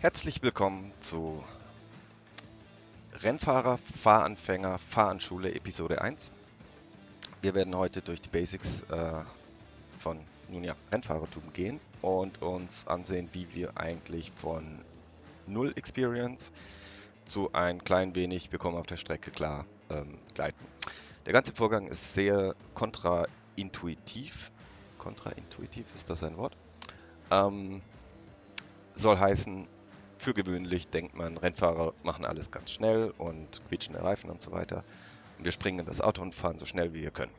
Herzlich willkommen zu Rennfahrer, Fahranfänger, Fahranschule Episode 1. Wir werden heute durch die Basics äh, von nun ja, Rennfahrertum gehen und uns ansehen, wie wir eigentlich von Null Experience zu ein klein wenig, wir kommen auf der Strecke klar, ähm, gleiten. Der ganze Vorgang ist sehr kontraintuitiv. Kontraintuitiv, ist das ein Wort? Ähm, soll heißen, für gewöhnlich denkt man, Rennfahrer machen alles ganz schnell und quietschende Reifen und so weiter. Und wir springen in das Auto und fahren so schnell wie wir können.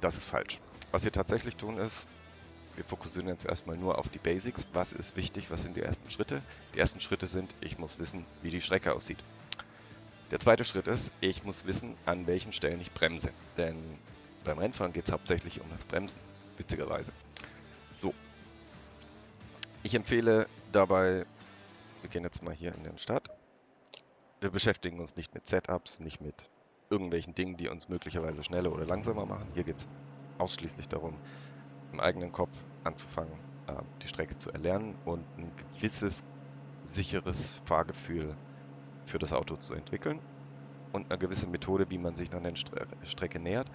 Das ist falsch. Was wir tatsächlich tun ist, wir fokussieren jetzt erstmal nur auf die Basics. Was ist wichtig? Was sind die ersten Schritte? Die ersten Schritte sind, ich muss wissen, wie die Strecke aussieht. Der zweite Schritt ist, ich muss wissen, an welchen Stellen ich bremse. Denn beim Rennfahren geht es hauptsächlich um das Bremsen, witzigerweise. So. Ich empfehle dabei wir gehen jetzt mal hier in den Start. Wir beschäftigen uns nicht mit Setups, nicht mit irgendwelchen Dingen, die uns möglicherweise schneller oder langsamer machen. Hier geht es ausschließlich darum, im eigenen Kopf anzufangen, äh, die Strecke zu erlernen und ein gewisses sicheres Fahrgefühl für das Auto zu entwickeln und eine gewisse Methode, wie man sich noch der Strecke nähert.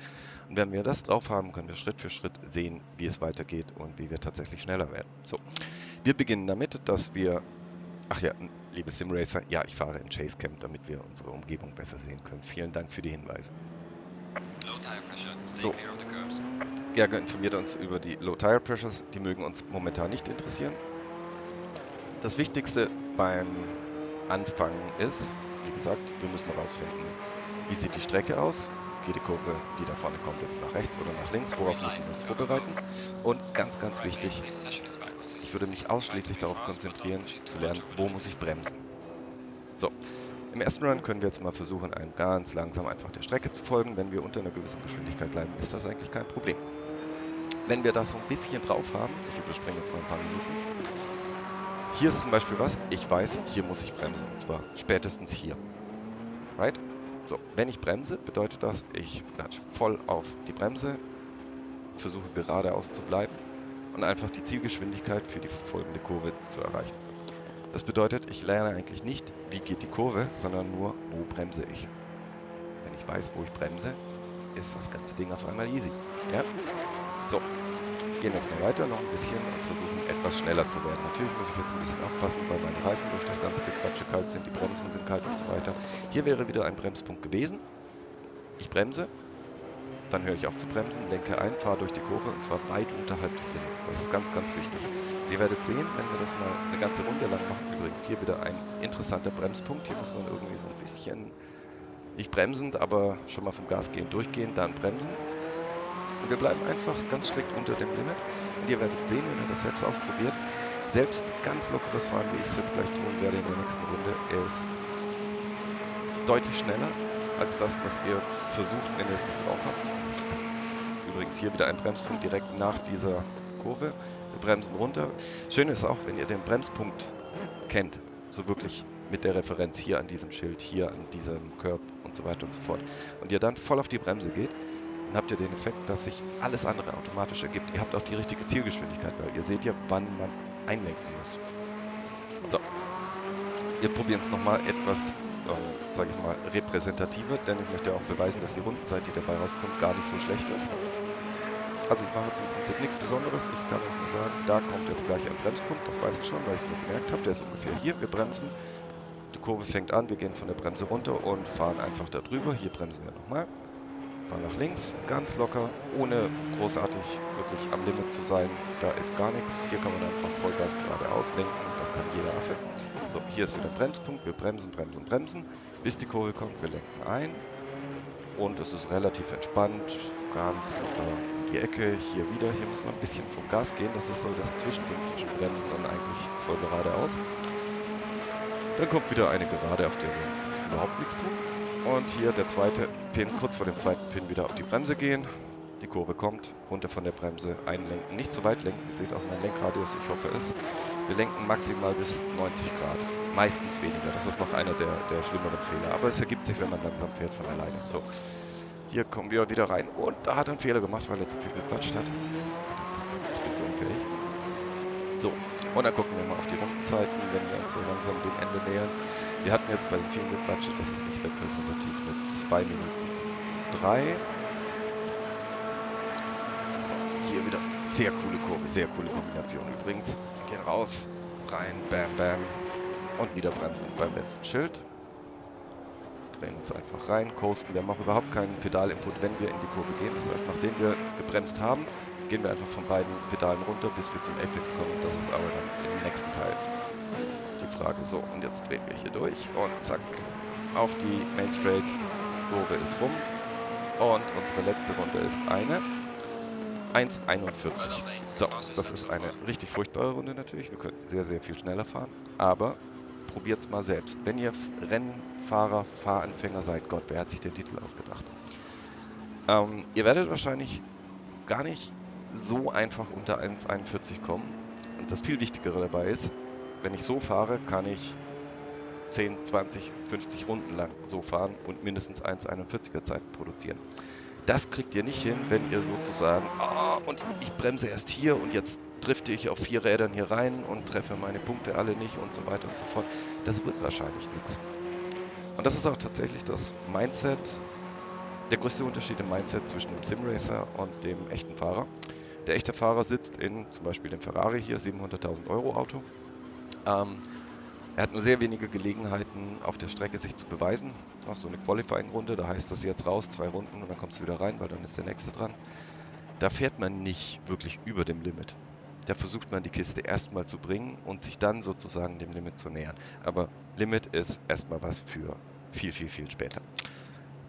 Und wenn wir das drauf haben, können wir Schritt für Schritt sehen, wie es weitergeht und wie wir tatsächlich schneller werden. So, wir beginnen damit, dass wir Ach ja, liebe Simracer, ja, ich fahre in Chase Camp, damit wir unsere Umgebung besser sehen können. Vielen Dank für die Hinweise. So. Gerge informiert uns über die Low Tire Pressures, die mögen uns momentan nicht interessieren. Das Wichtigste beim Anfangen ist, wie gesagt, wir müssen herausfinden, wie sieht die Strecke aus, geht die Kurve, die da vorne kommt, jetzt nach rechts oder nach links, worauf müssen wir uns vorbereiten. Und ganz, ganz wichtig, ich würde mich ausschließlich darauf konzentrieren, zu lernen, wo muss ich bremsen. So, im ersten Run können wir jetzt mal versuchen, einem ganz langsam einfach der Strecke zu folgen. Wenn wir unter einer gewissen Geschwindigkeit bleiben, ist das eigentlich kein Problem. Wenn wir das so ein bisschen drauf haben, ich überspringe jetzt mal ein paar Minuten, hier ist zum Beispiel was, ich weiß, hier muss ich bremsen, und zwar spätestens hier. Right? So, wenn ich bremse, bedeutet das, ich latsche voll auf die Bremse, versuche geradeaus zu bleiben und einfach die Zielgeschwindigkeit für die folgende Kurve zu erreichen. Das bedeutet, ich lerne eigentlich nicht, wie geht die Kurve, sondern nur, wo bremse ich. Wenn ich weiß, wo ich bremse, ist das ganze Ding auf einmal easy. Ja? So, wir gehen jetzt mal weiter noch ein bisschen und versuchen etwas schneller zu werden. Natürlich muss ich jetzt ein bisschen aufpassen, weil meine Reifen durch das ganze Gequatsche kalt sind, die Bremsen sind kalt und so weiter. Hier wäre wieder ein Bremspunkt gewesen. Ich bremse, dann höre ich auf zu bremsen, lenke ein, fahre durch die Kurve und zwar weit unterhalb des Limits. Das ist ganz, ganz wichtig. Und ihr werdet sehen, wenn wir das mal eine ganze Runde lang machen, übrigens hier wieder ein interessanter Bremspunkt. Hier muss man irgendwie so ein bisschen, nicht bremsend, aber schon mal vom Gas gehen, durchgehen, dann bremsen. Und wir bleiben einfach ganz strikt unter dem Limit. Und ihr werdet sehen, wenn ihr das selbst ausprobiert, selbst ganz lockeres Fahren, wie ich es jetzt gleich tun werde in der nächsten Runde, ist deutlich schneller als das, was ihr versucht, wenn ihr es nicht drauf habt. Übrigens hier wieder ein Bremspunkt direkt nach dieser Kurve. Wir bremsen runter. Schön ist auch, wenn ihr den Bremspunkt kennt, so wirklich mit der Referenz hier an diesem Schild, hier an diesem Curb und so weiter und so fort. Und ihr dann voll auf die Bremse geht, dann habt ihr den Effekt, dass sich alles andere automatisch ergibt. Ihr habt auch die richtige Zielgeschwindigkeit, weil ihr seht ja, wann man einlenken muss. So, wir probieren es nochmal etwas ähm, sage ich mal, repräsentativer, denn ich möchte auch beweisen, dass die Rundenzeit, die dabei rauskommt, gar nicht so schlecht ist. Also ich mache jetzt im Prinzip nichts Besonderes. Ich kann euch nur sagen, da kommt jetzt gleich ein Bremspunkt. Das weiß ich schon, weil ich es mir gemerkt habe. Der ist ungefähr hier. Wir bremsen. Die Kurve fängt an. Wir gehen von der Bremse runter und fahren einfach da drüber. Hier bremsen wir nochmal. Fahren nach links. Ganz locker, ohne großartig wirklich am Limit zu sein. Da ist gar nichts. Hier kann man einfach Vollgas geradeaus lenken. Das kann jeder Affe. So, hier ist wieder Bremspunkt. Wir bremsen, bremsen, bremsen, bis die Kurve kommt. Wir lenken ein. Und es ist relativ entspannt, ganz locker in die Ecke. Hier wieder, hier muss man ein bisschen vom Gas gehen. Das ist so das Zwischending zwischen Bremsen und eigentlich voll geradeaus. Dann kommt wieder eine Gerade, auf der wir jetzt überhaupt nichts tun. Und hier der zweite Pin, kurz vor dem zweiten Pin wieder auf die Bremse gehen. Die Kurve kommt, runter von der Bremse, einlenken. Nicht zu weit lenken, ihr seht auch mein Lenkradius, ich hoffe es. Wir lenken maximal bis 90 Grad. Meistens weniger, das ist noch einer der, der schlimmeren Fehler. Aber es ergibt sich, wenn man langsam fährt von alleine. So, hier kommen wir wieder rein. Und da hat er einen Fehler gemacht, weil er zu viel gequatscht hat. Verdammt, ich bin so unfähig. So, und dann gucken wir mal auf die Rundenzeiten, wenn wir uns so langsam dem Ende nähern. Wir hatten jetzt bei dem vielen Gequatsche, das ist nicht repräsentativ, mit 2 Minuten 3. So, hier wieder sehr coole Kurve, sehr coole Kombination übrigens. Wir gehen raus, rein, bam, bam. Und wieder bremsen beim letzten Schild. Drehen uns einfach rein, coasten. Wir haben auch überhaupt keinen Pedalinput, wenn wir in die Kurve gehen. Das heißt, nachdem wir gebremst haben, gehen wir einfach von beiden Pedalen runter, bis wir zum Apex kommen. Das ist aber dann im nächsten Teil die Frage. So, und jetzt drehen wir hier durch und zack, auf die Main Straight. Kurve ist rum. Und unsere letzte Runde ist eine 1,41. So, das ist eine richtig furchtbare Runde natürlich. Wir könnten sehr, sehr viel schneller fahren. Aber probiert es mal selbst. Wenn ihr Rennfahrer, Fahranfänger seid, Gott, wer hat sich den Titel ausgedacht? Ähm, ihr werdet wahrscheinlich gar nicht so einfach unter 1,41 kommen. Und das viel Wichtigere dabei ist, wenn ich so fahre, kann ich 10, 20, 50 Runden lang so fahren und mindestens 1,41er Zeiten produzieren. Das kriegt ihr nicht hin, wenn ihr sozusagen, oh, und ich bremse erst hier und jetzt drifte ich auf vier Rädern hier rein und treffe meine Punkte alle nicht und so weiter und so fort. Das wird wahrscheinlich nichts. Und das ist auch tatsächlich das Mindset, der größte Unterschied im Mindset zwischen dem Simracer und dem echten Fahrer. Der echte Fahrer sitzt in zum Beispiel dem Ferrari hier, 700.000 Euro Auto. Ähm, er hat nur sehr wenige Gelegenheiten auf der Strecke sich zu beweisen. Auch so eine Qualifying-Runde, da heißt das jetzt raus, zwei Runden und dann kommst du wieder rein, weil dann ist der nächste dran. Da fährt man nicht wirklich über dem Limit. Da versucht man die Kiste erstmal zu bringen und sich dann sozusagen dem Limit zu nähern. Aber Limit ist erstmal was für viel, viel, viel später.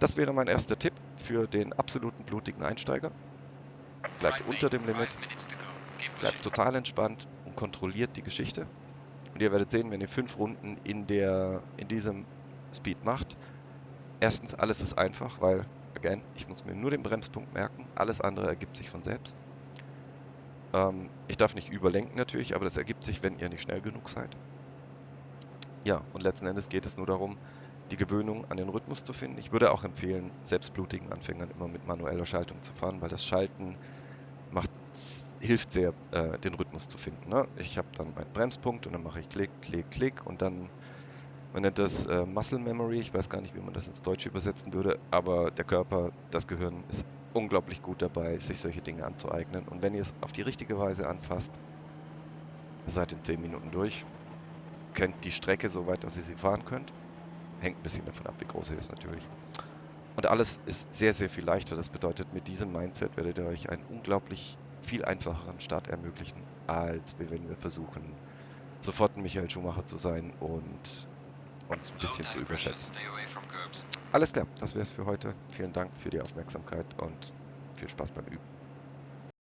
Das wäre mein erster Tipp für den absoluten blutigen Einsteiger bleibt unter dem Limit, bleibt total entspannt und kontrolliert die Geschichte. Und ihr werdet sehen, wenn ihr fünf Runden in, der, in diesem Speed macht, erstens, alles ist einfach, weil, again, ich muss mir nur den Bremspunkt merken, alles andere ergibt sich von selbst. Ähm, ich darf nicht überlenken natürlich, aber das ergibt sich, wenn ihr nicht schnell genug seid. Ja, und letzten Endes geht es nur darum, die Gewöhnung an den Rhythmus zu finden. Ich würde auch empfehlen, selbstblutigen Anfängern immer mit manueller Schaltung zu fahren, weil das Schalten macht, hilft sehr, äh, den Rhythmus zu finden. Ne? Ich habe dann meinen Bremspunkt und dann mache ich Klick, Klick, Klick und dann, man nennt das äh, Muscle Memory, ich weiß gar nicht, wie man das ins Deutsche übersetzen würde, aber der Körper, das Gehirn ist unglaublich gut dabei, sich solche Dinge anzueignen. Und wenn ihr es auf die richtige Weise anfasst, seid in 10 Minuten durch, kennt die Strecke so weit, dass ihr sie fahren könnt Hängt ein bisschen davon ab, wie groß er ist natürlich. Und alles ist sehr, sehr viel leichter. Das bedeutet, mit diesem Mindset werdet ihr euch einen unglaublich viel einfacheren Start ermöglichen, als wenn wir versuchen, sofort ein Michael Schumacher zu sein und uns ein bisschen zu überschätzen. Alles klar, das wäre es für heute. Vielen Dank für die Aufmerksamkeit und viel Spaß beim Üben.